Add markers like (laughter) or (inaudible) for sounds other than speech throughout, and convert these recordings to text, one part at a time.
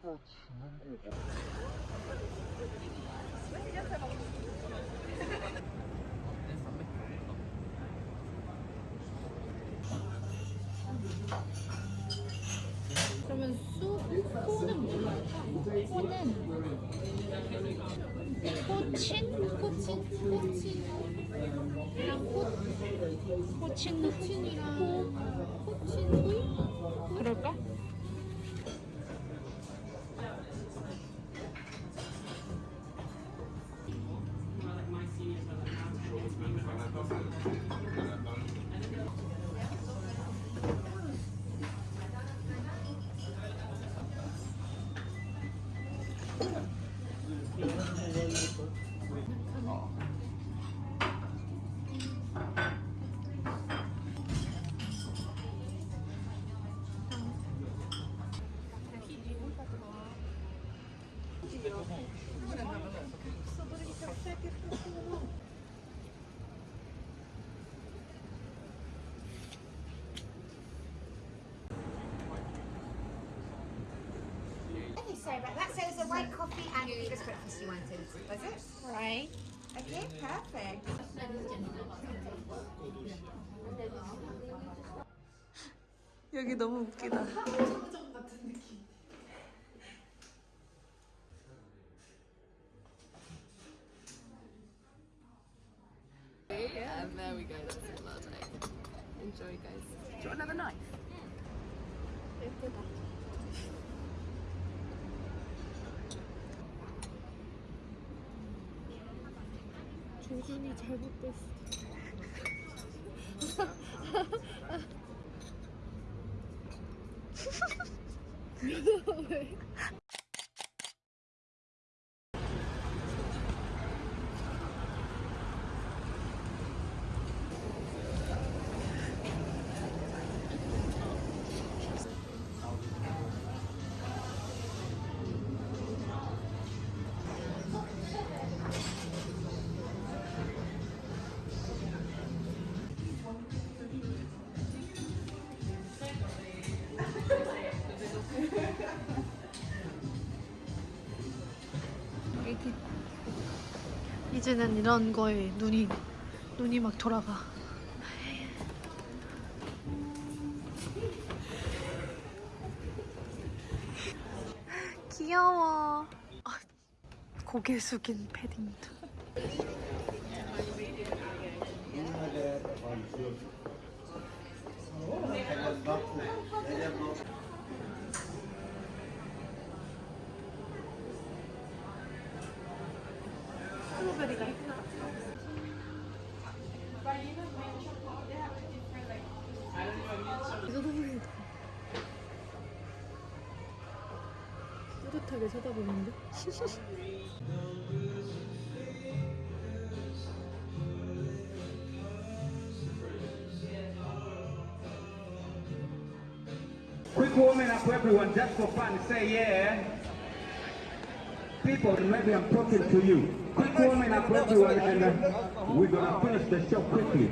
살다 지는 거 그러면 수, 코는 뭘로 코는 코친? 코친? 코친이랑 코 코친 코친이랑 코친 후이? 그럴까? sorry about that. So it was a white coffee and English breakfast you wanted, was it? Right. Okay, perfect. 여기 너무 웃기다. Yeah, and there we go. That's it, latte. Enjoy, guys. Do you want another knife? 예쁘다. 조준이 잘못됐어. (laughs) 왜? 애기. 이제는 이런 거에 눈이 눈이 막 돌아가. 귀여워. 아, 고개 숙인 패딩도. 뿌듯하게 쳐다보는데? Quick warming up everyone, just for fun, say yeah. People, maybe I'm talking to you. Quick warming up everyone and uh, we're gonna finish the show quickly.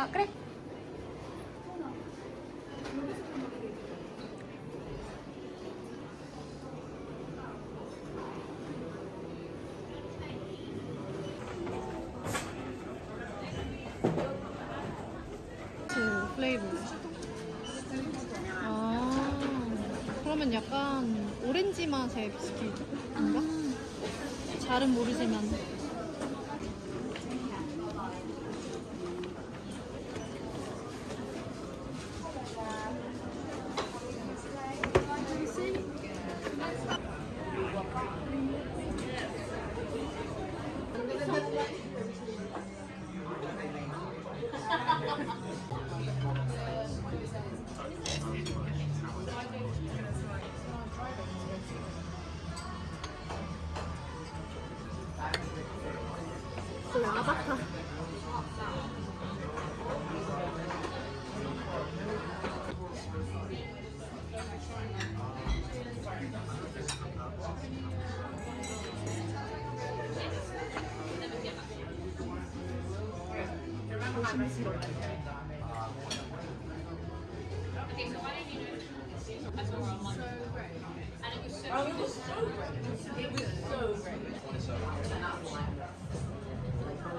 아, 그래. 그 플레이버. 아, 그러면 약간 오렌지 맛의 비스킷인가? 잘은 모르지만. 거의 아바타. It was so great. It was so great.